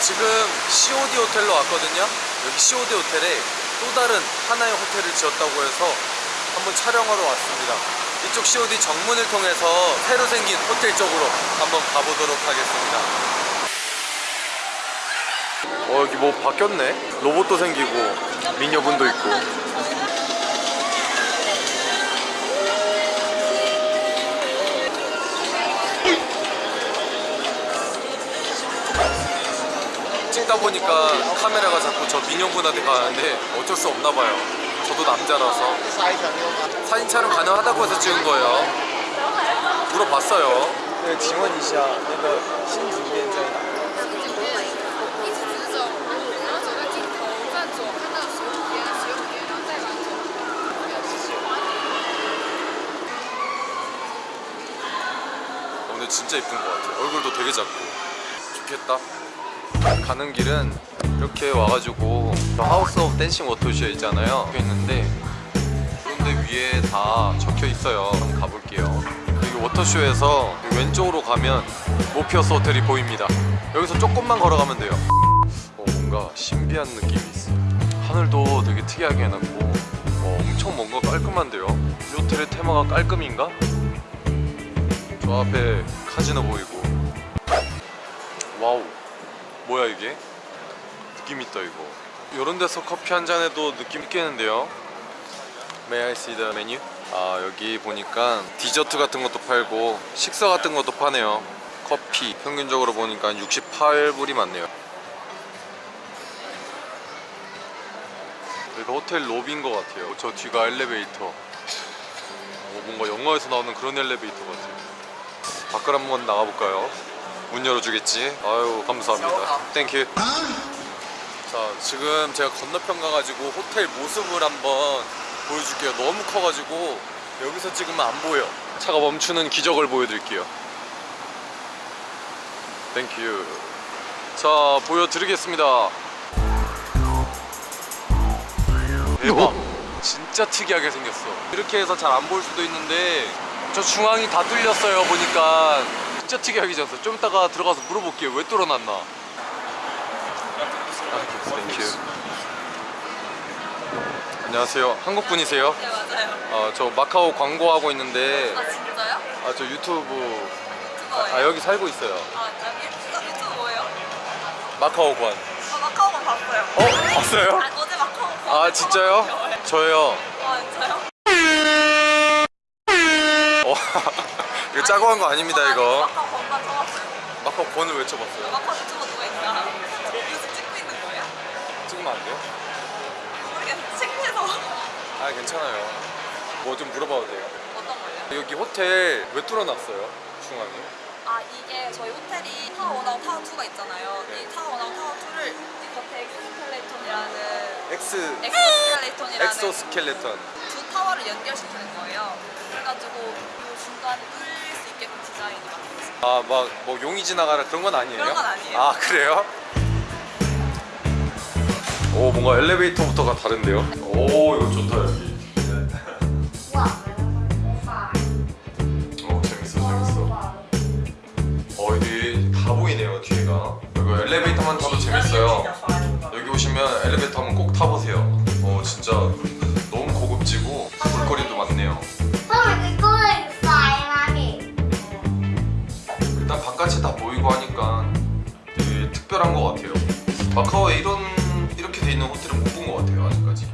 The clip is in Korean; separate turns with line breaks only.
COD 호텔로 왔거든요. 여기 COD 호텔에 또 다른 하나의 호텔을 지었다고 해서 한번 촬영하러 왔습니다. 이쪽 COD 정문을 통해서 새로 생긴 호텔 쪽으로 한번 가보도록 하겠습니다. 어 여기 뭐 바뀌었네? 로봇도 생기고 미녀분도 있고 보니까 카메라가 자꾸 저 민영분한테 가는데 어쩔 수 없나 봐요. 저도 남자라서. 사진 촬영 가능하다고 해서 찍은 거예요. 물어봤어요. 네, 지원이시야 이거 신준비했잖아 진짜 이쁜 것 같아요. 얼굴도 되게 작고. 좋겠다. 가는 길은 이렇게 와가지고 저 House of Dancing Water쇼 있잖아요. 있는데 그런데 위에 다 적혀 있어요. 한번 가볼게요. 여기 워터쇼에서 왼쪽으로 가면 Morpheus 호텔이 보입니다. 여기서 조금만 걸어가면 돼요. 어, 뭔가 신비한 느낌이 있어요. 하늘도 되게 특이하게 해놨고 어, 엄청 뭔가 깔끔한데요? 이 호텔의 테마가 깔끔인가? 저 앞에 카지노 보이고. 와우 뭐야 이게? 느낌 있다 이거. 이런 데서 커피 한 잔에도 느낌 있겠는데요? May I see the menu? 아 여기 보니까 디저트 같은 것도 팔고 식사 같은 것도 파네요. 커피. 평균적으로 보니까 68불이 많네요. 여기가 호텔 로비인 것 같아요. 저 뒤가 엘리베이터. 어, 뭔가 영화에서 나오는 그런 엘리베이터 같아요. 밖을 한번 나가볼까요? 문 열어주겠지? 아유 감사합니다. Thank you 자 지금 제가 건너편 가가지고 호텔 모습을 한번 보여줄게요. 너무 커가지고 여기서 찍으면 안 보여. 차가 멈추는 기적을 보여드릴게요. Thank you 자 보여드리겠습니다. 대박. 진짜 특이하게 생겼어. 이렇게 해서 잘 안 보일 수도 있는데 저 중앙이 다 뚫렸어요 보니까 진짜 특이하게 생겼어 좀 이따가 들어가서 물어볼게요 왜 뚫어놨나 Thank you 안녕하세요 한국 분이세요?
네 맞아요.
어, 저 마카오 광고하고 있는데
아 진짜요?
아 저 유튜브. 아 여기 살고 있어요
아 유튜브 유튜브 뭐예요?
마카오 관
아 마카오만 봤어요.
어? 봤어요?
아, 어제 마카오.
아 진짜요? 저요
아 진짜요?
짜고 한 거 아닙니다 이거
마카오 건반 써봤어요.
마카오 권을 외쳐봤어요
마카오 유튜버 누가 있나? 요즘 찍고 있는 거예요?
찍으면 안 돼요?
모르겠는데 창피해서.
아 괜찮아요 뭐 좀 물어봐도 돼요?
어떤 거예요?
여기 호텔 왜 뚫어놨어요? 중앙에?
아 이게 저희 호텔이 타워 원하고 타워 2가 있잖아요.
네.
이 타워 원하고 타워 2를 이 겉에 엑스스켈레톤이라는
엑스
엑스스켈레톤이라는
엑소스켈레톤
두 타워를 연결시키는 거예요. 그래가지고 이 중간에 뚫릴 수 있게끔 디자인이 만들어졌어요.
아막 뭐 용이 지나가라 그런 건 아니에요?
그런 건 아니에요.
아 그래요? 오 뭔가 엘리베이터부터가 다른데요? 오 이거 좋다 여기 어 재밌어 재밌어 어 여기 다 보이네요 뒤에가 이거 엘리베이터만 타도 재밌어요 여기 오시면 엘리베이터 일단 바깥이 다 보이고 하니까 되게 특별한 것 같아요. 마카오에 이런 이렇게 돼 있는 호텔은 못 본 것 같아요 아직까지